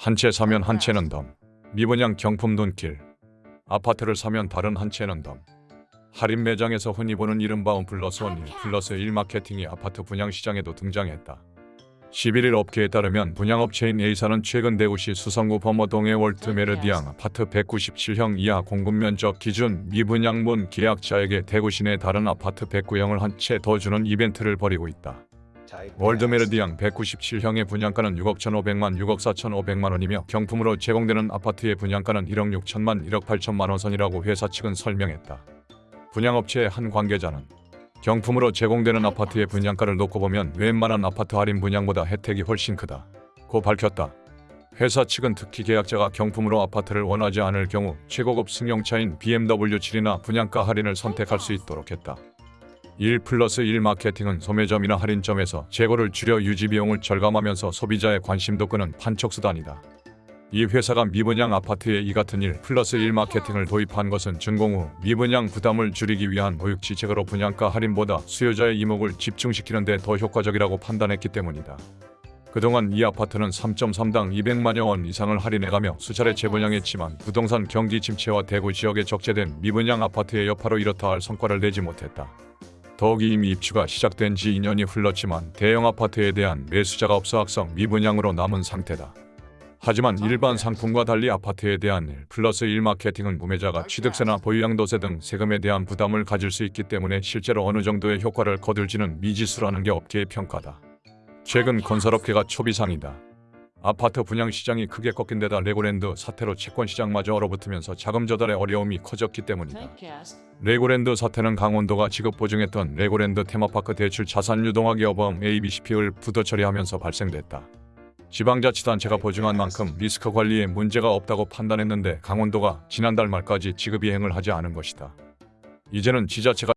한 채 사면 한 채는 덤. 미분양 경품 눈길. 아파트를 사면 다른 한 채는 덤. 할인 매장에서 흔히 보는 이른바 원 플러스 원, 일 플러스 일 마케팅이 아파트 분양 시장에도 등장했다. 11일 업계에 따르면 분양업체인 A사는 최근 대구시 수성구 범어동의 월드 메르디앙 아파트 197형 이하 공급 면적 기준 미분양분 계약자에게 대구시 내 다른 아파트 109형을 한 채 더 주는 이벤트를 벌이고 있다. 월드메르디앙 197형의 분양가는 6억 1,500만 6억 4,500만 원이며 경품으로 제공되는 아파트의 분양가는 1억 6천만 1억 8천만 원 선이라고 회사 측은 설명했다. 분양업체의 한 관계자는 경품으로 제공되는 아파트의 분양가를 놓고 보면 웬만한 아파트 할인 분양보다 혜택이 훨씬 크다. 고 밝혔다. 회사 측은 특히 계약자가 경품으로 아파트를 원하지 않을 경우 최고급 승용차인 BMW 7이나 분양가 할인을 선택할 수 있도록 했다. 1 플러스 1 마케팅은 소매점이나 할인점에서 재고를 줄여 유지 비용을 절감하면서 소비자의 관심도 끄는 판촉 수단이다. 이 회사가 미분양 아파트에 이 같은 1 플러스 1 마케팅을 도입한 것은 준공 후 미분양 부담을 줄이기 위한 보육지책으로 분양가 할인보다 수요자의 이목을 집중시키는 데 더 효과적이라고 판단했기 때문이다. 그동안 이 아파트는 3.3당 200만여 원 이상을 할인해가며 수차례 재분양했지만 부동산 경기 침체와 대구 지역에 적재된 미분양 아파트의 여파로 이렇다 할 성과를 내지 못했다. 더욱이 이미 입주가 시작된 지 2년이 흘렀지만 대형 아파트에 대한 매수자가 없어 악성 미분양으로 남은 상태다. 하지만 일반 상품과 달리 아파트에 대한 1 플러스 1 마케팅은 구매자가 취득세나 보유양도세 등 세금에 대한 부담을 가질 수 있기 때문에 실제로 어느 정도의 효과를 거둘지는 미지수라는 게 업계의 평가다. 최근 건설업계가 초비상이다. 아파트 분양 시장이 크게 꺾인 데다 레고랜드 사태로 채권 시장마저 얼어붙으면서 자금 조달의 어려움이 커졌기 때문이다. 레고랜드 사태는 강원도가 지급 보증했던 레고랜드 테마파크 대출 자산 유동화 기업어음 ABCP를 부도 처리하면서 발생됐다. 지방자치단체가 보증한 만큼 리스크 관리에 문제가 없다고 판단했는데 강원도가 지난달 말까지 지급 이행을 하지 않은 것이다. 이제는 지자체가